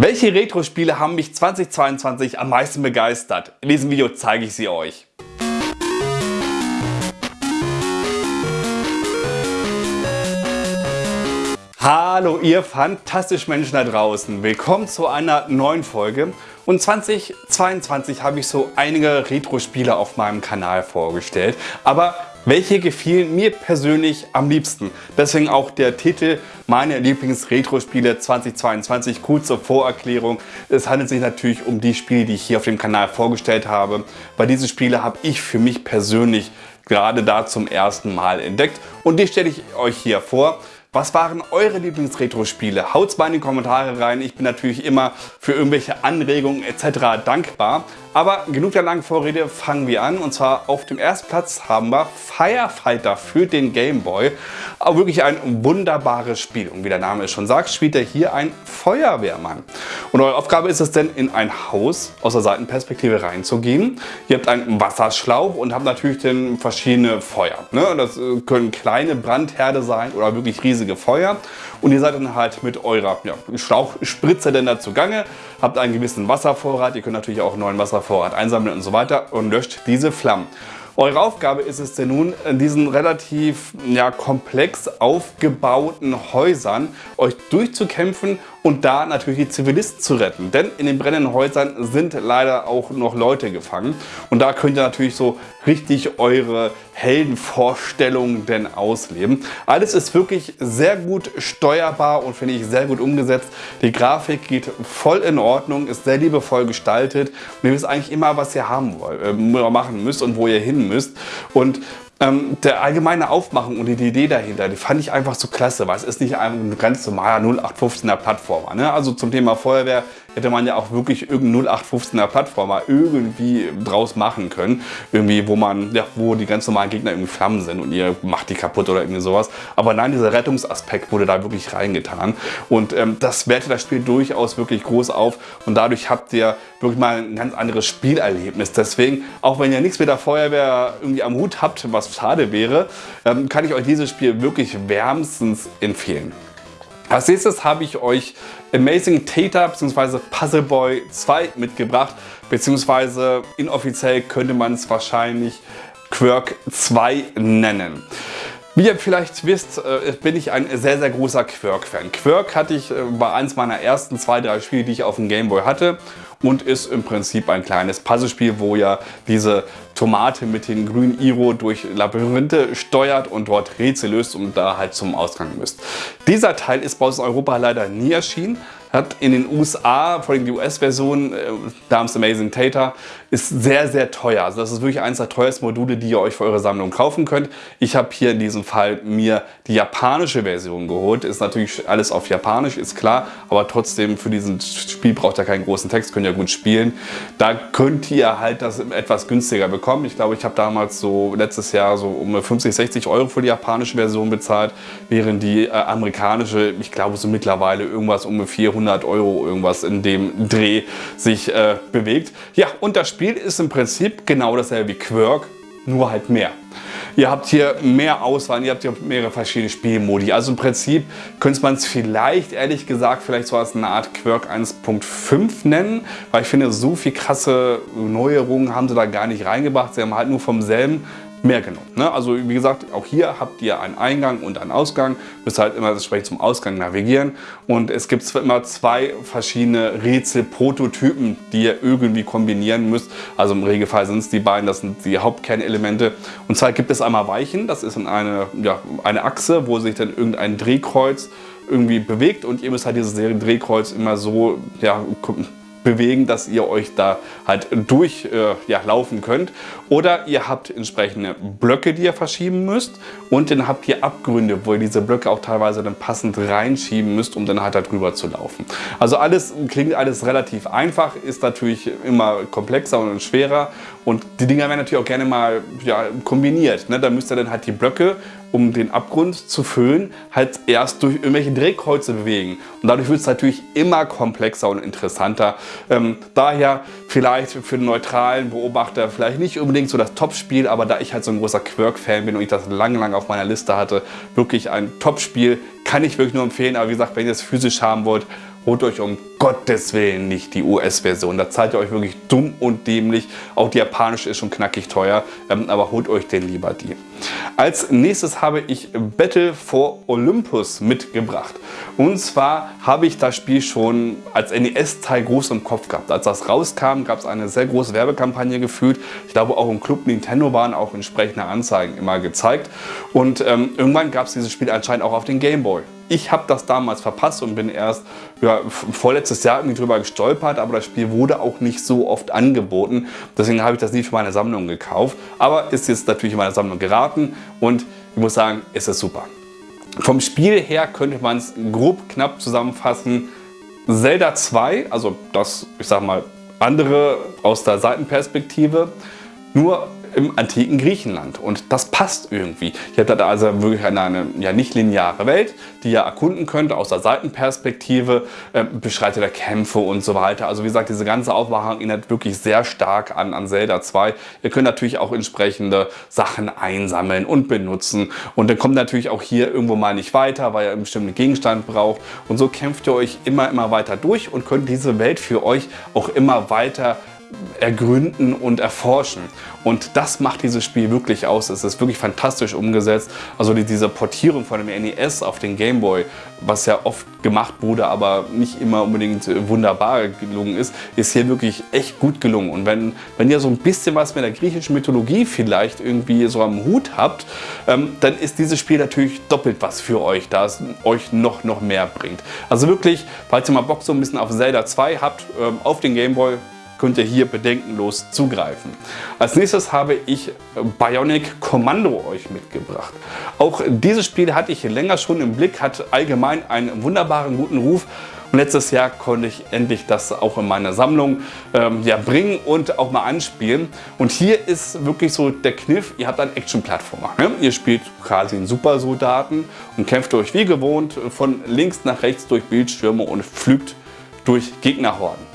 Welche Retro-Spiele haben mich 2022 am meisten begeistert? In diesem Video zeige ich sie euch. Hallo ihr fantastischen Menschen da draußen. Willkommen zu einer neuen Folge. Und 2022 habe ich so einige Retro-Spiele auf meinem Kanal vorgestellt. Aber welche gefielen mir persönlich am liebsten? Deswegen auch der Titel meine Lieblings-Retro-Spiele 2022. Kurze Vorerklärung. Es handelt sich natürlich um die Spiele, die ich hier auf dem Kanal vorgestellt habe. Bei diesen Spiele habe ich für mich persönlich gerade da zum ersten Mal entdeckt und die stelle ich euch hier vor. Was waren eure Lieblings-Retro-Spiele? Haut's mal in die Kommentare rein. Ich bin natürlich immer für irgendwelche Anregungen etc. dankbar. Aber genug der langen Vorrede, fangen wir an. Und zwar auf dem ersten Platz haben wir Firefighter für den Game Boy. Aber wirklich ein wunderbares Spiel. Und wie der Name es schon sagt, spielt er hier ein Feuerwehrmann. Und eure Aufgabe ist es denn, in ein Haus aus der Seitenperspektive reinzugehen. Ihr habt einen Wasserschlauch und habt natürlich dann verschiedene Feuer. Ne? Das äh, können kleine Brandherde sein oder wirklich riesige Feuer. Und ihr seid dann halt mit eurer ja, Schlauchspritze denn da zugange, habt einen gewissen Wasservorrat. Ihr könnt natürlich auch neuen Wasservorrat einsammeln und so weiter und löscht diese Flammen. Eure Aufgabe ist es denn nun, in diesen relativ ja, komplex aufgebauten Häusern euch durchzukämpfen und da natürlich die Zivilisten zu retten. Denn in den brennenden Häusern sind leider auch noch Leute gefangen. Und da könnt ihr natürlich so richtig eure Heldenvorstellungen denn ausleben. Alles ist wirklich sehr gut steuerbar und finde ich sehr gut umgesetzt. Die Grafik geht voll in Ordnung, ist sehr liebevoll gestaltet und ihr wisst eigentlich immer, was ihr haben wollt, äh, machen müsst und wo ihr hin müsst. Und ähm, der allgemeine Aufmachung und die Idee dahinter, die fand ich einfach so klasse, weil es ist nicht ein ganz normaler 0815er Plattformer. Ne? Also zum Thema Feuerwehr hätte man ja auch wirklich irgendeinen 0815er Plattformer irgendwie draus machen können. Irgendwie, wo man, ja, wo die ganz normalen Gegner irgendwie Flammen sind und ihr macht die kaputt oder irgendwie sowas. Aber nein, dieser Rettungsaspekt wurde da wirklich reingetan. Und ähm, das wertet das Spiel durchaus wirklich groß auf und dadurch habt ihr wirklich mal ein ganz anderes Spielerlebnis. Deswegen, auch wenn ihr nichts mit der Feuerwehr irgendwie am Hut habt, was schade wäre, ähm, kann ich euch dieses Spiel wirklich wärmstens empfehlen. Als nächstes habe ich euch Amazing Tater bzw. Puzzle Boy 2 mitgebracht, beziehungsweise inoffiziell könnte man es wahrscheinlich Quirk 2 nennen. Wie ihr vielleicht wisst, äh, bin ich ein sehr, sehr großer Quirk-Fan. Quirk hatte ich bei äh, eins meiner ersten zwei, drei Spiele, die ich auf dem Gameboy hatte und ist im Prinzip ein kleines Puzzlespiel, wo ihr diese Tomate mit den grünen Iro durch Labyrinthe steuert und dort Rätsel löst und da halt zum Ausgang müsst. Dieser Teil ist bei uns in Europa leider nie erschienen, hat in den USA, vor allem die US-Version, äh, namens Amazing Tater, ist sehr, sehr teuer. Also das ist wirklich eines der teuersten Module, die ihr euch für eure Sammlung kaufen könnt. Ich habe hier in diesem Fall mir die japanische Version geholt. Ist natürlich alles auf Japanisch, ist klar, aber trotzdem für dieses Spiel braucht ihr keinen großen Text, könnt ihr gut spielen. Da könnt ihr halt das etwas günstiger bekommen. Ich glaube, ich habe damals so letztes Jahr so um 50, 60 Euro für die japanische Version bezahlt, während die äh, amerikanische, ich glaube so mittlerweile irgendwas um 400 Euro irgendwas in dem Dreh sich äh, bewegt. Ja, und das Spiel ist im Prinzip genau dasselbe wie Quirk, nur halt mehr. Ihr habt hier mehr Auswahl, ihr habt hier mehrere verschiedene Spielmodi. Also im Prinzip könnte man es vielleicht, ehrlich gesagt, vielleicht so als eine Art Quirk 1.5 nennen, weil ich finde, so viel krasse Neuerungen haben sie da gar nicht reingebracht. Sie haben halt nur vom selben mehr genommen. Ne? Also wie gesagt, auch hier habt ihr einen Eingang und einen Ausgang, müsst halt immer entsprechend zum Ausgang navigieren und es gibt immer zwei verschiedene Rätsel-Prototypen, die ihr irgendwie kombinieren müsst. Also im Regelfall sind es die beiden, das sind die Hauptkernelemente. Und zwar gibt es einmal Weichen, das ist eine, ja, eine Achse, wo sich dann irgendein Drehkreuz irgendwie bewegt und ihr müsst halt dieses Drehkreuz immer so ja, bewegen, dass ihr euch da halt durchlaufen äh, ja, könnt. Oder ihr habt entsprechende Blöcke, die ihr verschieben müsst und dann habt ihr Abgründe, wo ihr diese Blöcke auch teilweise dann passend reinschieben müsst, um dann halt darüber zu laufen. Also alles klingt alles relativ einfach, ist natürlich immer komplexer und schwerer und die Dinger werden natürlich auch gerne mal ja, kombiniert. Ne? Da müsst ihr dann halt die Blöcke um den Abgrund zu füllen, halt erst durch irgendwelche Drehkreuze bewegen. Und dadurch wird es natürlich immer komplexer und interessanter. Ähm, daher vielleicht für den neutralen Beobachter vielleicht nicht unbedingt so das Top-Spiel, aber da ich halt so ein großer Quirk-Fan bin und ich das lange, lange auf meiner Liste hatte, wirklich ein Top-Spiel, kann ich wirklich nur empfehlen. Aber wie gesagt, wenn ihr es physisch haben wollt, holt euch um Gottes Willen nicht die US-Version. Da zahlt ihr euch wirklich dumm und dämlich. Auch die japanische ist schon knackig teuer, ähm, aber holt euch denn lieber die. Als nächstes habe ich Battle for Olympus mitgebracht. Und zwar habe ich das Spiel schon als NES-Teil groß im Kopf gehabt. Als das rauskam, gab es eine sehr große Werbekampagne gefühlt. Ich glaube auch im Club Nintendo waren auch entsprechende Anzeigen immer gezeigt. Und ähm, irgendwann gab es dieses Spiel anscheinend auch auf den Game Boy. Ich habe das damals verpasst und bin erst ja, vorletztes Jahr irgendwie drüber gestolpert, aber das Spiel wurde auch nicht so oft angeboten. Deswegen habe ich das nie für meine Sammlung gekauft. Aber ist jetzt natürlich in meine Sammlung geraten und ich muss sagen, es ist super. Vom Spiel her könnte man es grob knapp zusammenfassen. Zelda 2, also das, ich sag mal, andere aus der Seitenperspektive, nur im antiken Griechenland. Und das passt irgendwie. Ihr habt also wirklich eine, eine ja, nicht lineare Welt, die ihr erkunden könnt aus der Seitenperspektive, äh, beschreitet der Kämpfe und so weiter. Also wie gesagt, diese ganze Aufmachung erinnert wirklich sehr stark an, an Zelda 2. Ihr könnt natürlich auch entsprechende Sachen einsammeln und benutzen. Und dann kommt natürlich auch hier irgendwo mal nicht weiter, weil ihr einen bestimmten Gegenstand braucht. Und so kämpft ihr euch immer, immer weiter durch und könnt diese Welt für euch auch immer weiter ergründen und erforschen. Und das macht dieses Spiel wirklich aus. Es ist wirklich fantastisch umgesetzt. Also diese Portierung von dem NES auf den Game Boy, was ja oft gemacht wurde, aber nicht immer unbedingt wunderbar gelungen ist, ist hier wirklich echt gut gelungen. Und wenn, wenn ihr so ein bisschen was mit der griechischen Mythologie vielleicht irgendwie so am Hut habt, ähm, dann ist dieses Spiel natürlich doppelt was für euch, da es euch noch, noch mehr bringt. Also wirklich, falls ihr mal Bock so ein bisschen auf Zelda 2 habt, ähm, auf den Game Boy, könnt ihr hier bedenkenlos zugreifen. Als nächstes habe ich Bionic Commando euch mitgebracht. Auch dieses Spiel hatte ich länger schon im Blick, hat allgemein einen wunderbaren guten Ruf. Und letztes Jahr konnte ich endlich das auch in meiner Sammlung ähm, ja, bringen und auch mal anspielen. Und hier ist wirklich so der Kniff, ihr habt einen Action-Plattformer. Ne? Ihr spielt quasi einen Supersoldaten und kämpft euch wie gewohnt von links nach rechts durch Bildschirme und pflügt durch Gegnerhorden.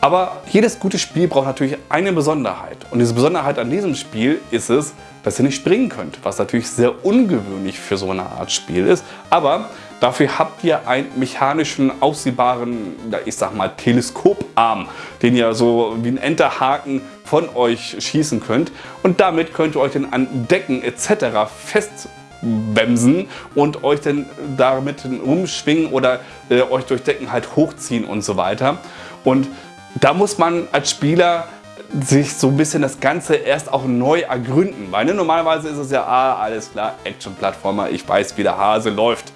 Aber jedes gute Spiel braucht natürlich eine Besonderheit. Und diese Besonderheit an diesem Spiel ist es, dass ihr nicht springen könnt, was natürlich sehr ungewöhnlich für so eine Art Spiel ist. Aber dafür habt ihr einen mechanischen, aussehbaren, ich sag mal, Teleskoparm, den ihr so wie ein Enterhaken von euch schießen könnt. Und damit könnt ihr euch dann an Decken etc. festbremsen und euch dann damit umschwingen oder äh, euch durch Decken halt hochziehen und so weiter. Und da muss man als Spieler sich so ein bisschen das Ganze erst auch neu ergründen. Weil ne, normalerweise ist es ja, ah, alles klar, Action-Plattformer, ich weiß, wie der Hase läuft.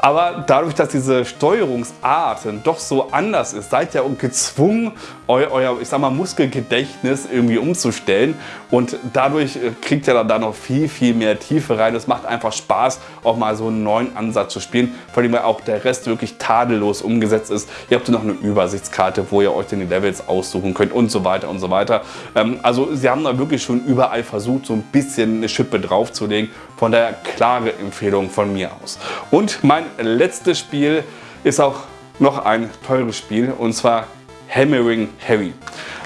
Aber dadurch, dass diese Steuerungsart doch so anders ist, seid ihr gezwungen, eu, euer ich sag mal, Muskelgedächtnis irgendwie umzustellen. Und dadurch äh, kriegt ihr dann da noch viel, viel mehr Tiefe rein. Es macht einfach Spaß, auch mal so einen neuen Ansatz zu spielen, vor allem weil auch der Rest wirklich tadellos umgesetzt ist. Ihr habt noch eine Übersichtskarte, wo ihr euch dann die Levels aussuchen könnt und so weiter und so weiter. Ähm, also sie haben da wirklich schon überall versucht, so ein bisschen eine Schippe draufzulegen. Von daher klare Empfehlung von mir aus. Und mein letztes Spiel ist auch noch ein teures Spiel und zwar Hammering Harry.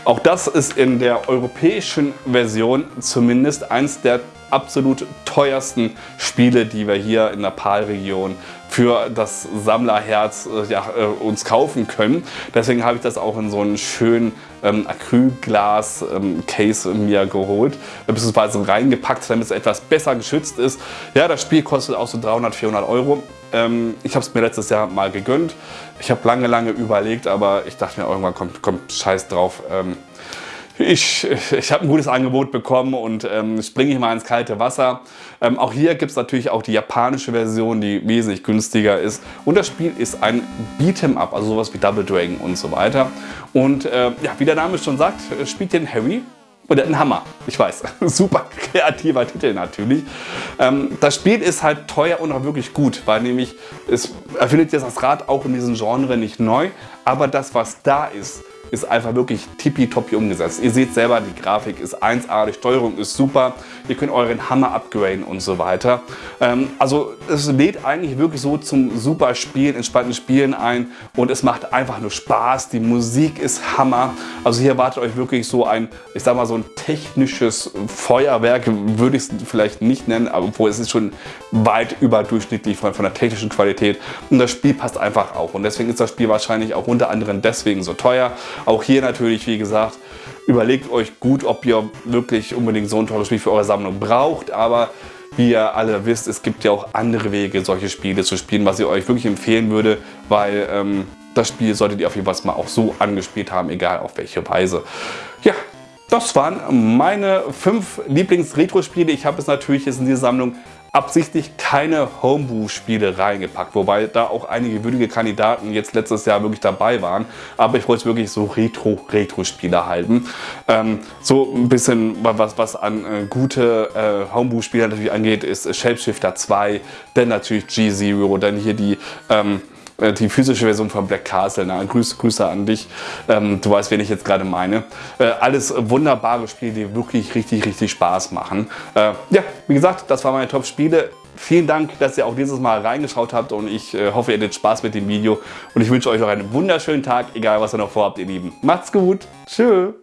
Auch das ist in der europäischen Version zumindest eins der absolut teuersten Spiele, die wir hier in der PAL-Region für das Sammlerherz äh, ja, äh, uns kaufen können. Deswegen habe ich das auch in so einen schönen ähm, Acrylglas-Case ähm, mir geholt, beziehungsweise reingepackt, damit es etwas besser geschützt ist. Ja, das Spiel kostet auch so 300, 400 Euro. Ähm, ich habe es mir letztes Jahr mal gegönnt. Ich habe lange, lange überlegt, aber ich dachte mir irgendwann, kommt, kommt Scheiß drauf. Ähm, ich, ich habe ein gutes Angebot bekommen und ähm, springe ich mal ins kalte Wasser. Ähm, auch hier gibt es natürlich auch die japanische Version, die wesentlich günstiger ist. Und das Spiel ist ein Beat'em Up, also sowas wie Double Dragon und so weiter. Und äh, ja, wie der Name schon sagt, spielt den Harry und er hat einen Hammer. Ich weiß, super kreativer Titel natürlich. Ähm, das Spiel ist halt teuer und auch wirklich gut, weil nämlich es erfindet jetzt das Rad auch in diesem Genre nicht neu, aber das, was da ist, ist einfach wirklich tippitoppi umgesetzt. Ihr seht selber, die Grafik ist 1A, die Steuerung ist super. Ihr könnt euren Hammer upgraden und so weiter. Ähm, also es lädt eigentlich wirklich so zum super Spielen, entspannten Spielen ein und es macht einfach nur Spaß. Die Musik ist Hammer. Also hier erwartet euch wirklich so ein, ich sag mal so ein technisches Feuerwerk, würde ich es vielleicht nicht nennen, obwohl es ist schon weit überdurchschnittlich von, von der technischen Qualität und das Spiel passt einfach auch und deswegen ist das Spiel wahrscheinlich auch unter anderem deswegen so teuer. Auch hier natürlich, wie gesagt, überlegt euch gut, ob ihr wirklich unbedingt so ein teures Spiel für eure Sammlung braucht, aber wie ihr alle wisst, es gibt ja auch andere Wege, solche Spiele zu spielen, was ich euch wirklich empfehlen würde, weil ähm, das Spiel solltet ihr auf jeden Fall mal auch so angespielt haben, egal auf welche Weise. Ja, das waren meine fünf Lieblings-Retro-Spiele. Ich habe es natürlich jetzt in die Sammlung absichtlich keine Homebrew-Spiele reingepackt, wobei da auch einige würdige Kandidaten jetzt letztes Jahr wirklich dabei waren. Aber ich wollte es wirklich so Retro-Retro-Spiele halten. Ähm, so ein bisschen was, was an äh, gute äh, Homebrew-Spiele natürlich angeht, ist Shapeshifter 2, dann natürlich G-Zero, dann hier die ähm, äh, die physische Version von Black Castle. Na, Grüße, Grüße an dich. Ähm, du weißt, wen ich jetzt gerade meine. Äh, alles wunderbare Spiele, die wirklich richtig, richtig Spaß machen. Äh, ja, wie gesagt, das waren meine Top-Spiele. Vielen Dank, dass ihr auch dieses Mal reingeschaut habt und ich äh, hoffe, ihr hattet Spaß mit dem Video. Und ich wünsche euch noch einen wunderschönen Tag, egal was ihr noch vorhabt, ihr Lieben. Macht's gut. Tschüss.